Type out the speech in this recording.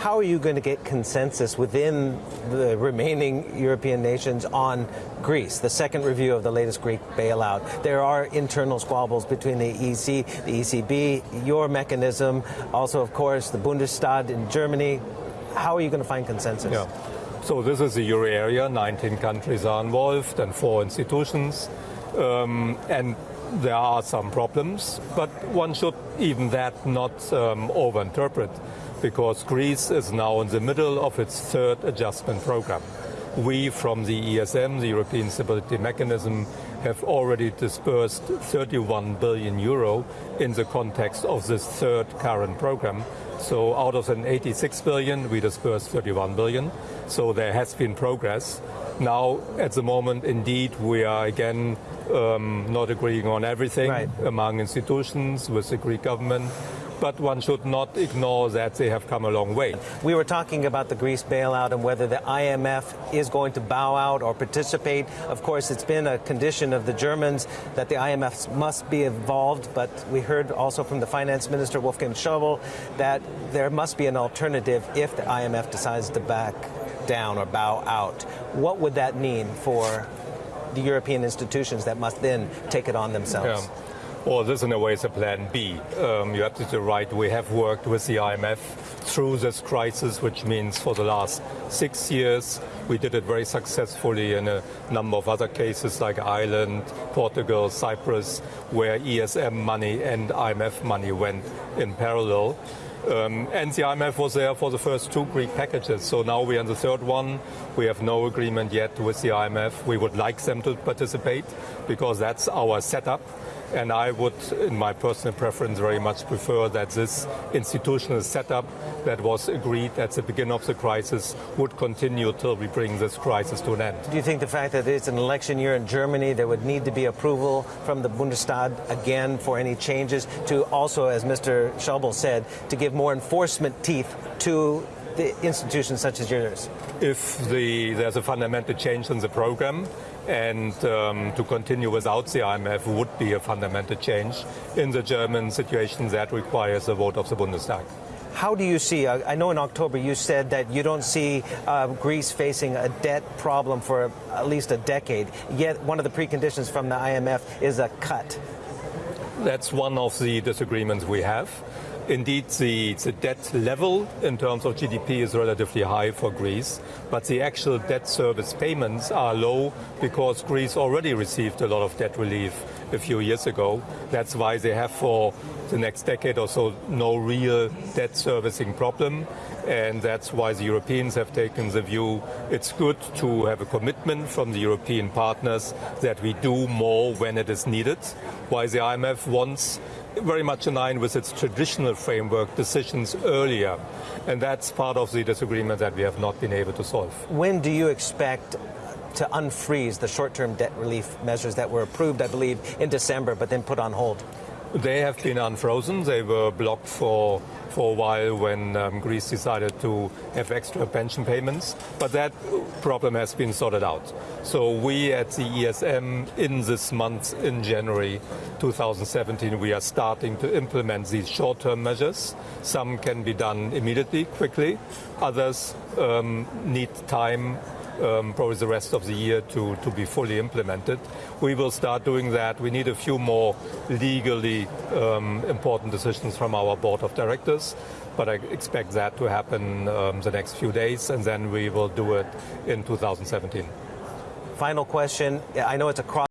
How are you going to get consensus within the remaining European nations on Greece, the second review of the latest Greek bailout? There are internal squabbles between the EC, the ECB, your mechanism, also, of course, the Bundestag in Germany. How are you going to find consensus? Yeah. So this is the euro area. 19 countries are involved and four institutions. Um, and there are some problems, but one should even that not um, overinterpret because Greece is now in the middle of its third adjustment program. We from the ESM, the European Stability Mechanism, have already disbursed 31 billion euro in the context of this third current program. So out of an 86 billion, we disbursed 31 billion. So there has been progress. Now, at the moment, indeed, we are again um, not agreeing on everything right. among institutions with the Greek government but one should not ignore that they have come a long way. We were talking about the Greece bailout and whether the IMF is going to bow out or participate. Of course, it's been a condition of the Germans that the IMF must be involved, but we heard also from the finance minister, Wolfgang Schäuble, that there must be an alternative if the IMF decides to back down or bow out. What would that mean for the European institutions that must then take it on themselves? Yeah. Well, this in a way is a plan B. Um, you're absolutely right. We have worked with the IMF through this crisis, which means for the last six years, we did it very successfully in a number of other cases like Ireland, Portugal, Cyprus, where ESM money and IMF money went in parallel. Um, and the IMF was there for the first two Greek packages. So now we're on the third one. We have no agreement yet with the IMF. We would like them to participate because that's our setup. And I would, in my personal preference, very much prefer that this institutional setup that was agreed at the beginning of the crisis would continue till we bring this crisis to an end. Do you think the fact that it's an election year in Germany, there would need to be approval from the Bundestag again for any changes to also, as Mr. Schäuble said, to give more enforcement teeth to the institutions such as yours? If the, there's a fundamental change in the program, and um, to continue without the IMF would be a fundamental change in the German situation that requires a vote of the Bundestag. How do you see, uh, I know in October you said that you don't see uh, Greece facing a debt problem for at least a decade, yet one of the preconditions from the IMF is a cut. That's one of the disagreements we have. Indeed, the, the, debt level in terms of GDP is relatively high for Greece, but the actual debt service payments are low because Greece already received a lot of debt relief a few years ago. That's why they have for the next decade or so no real debt servicing problem. And that's why the Europeans have taken the view it's good to have a commitment from the European partners that we do more when it is needed. Why the IMF wants very much in line with its traditional framework decisions earlier. And that's part of the disagreement that we have not been able to solve. When do you expect to unfreeze the short-term debt relief measures that were approved, I believe, in December, but then put on hold? They have been unfrozen. They were blocked for for a while when um, Greece decided to have extra pension payments, but that problem has been sorted out. So we at the ESM in this month, in January 2017, we are starting to implement these short-term measures. Some can be done immediately, quickly. Others um, need time um, probably the rest of the year to, to be fully implemented. We will start doing that. We need a few more legally um, important decisions from our board of directors, but I expect that to happen um, the next few days, and then we will do it in 2017. Final question. I know it's a cross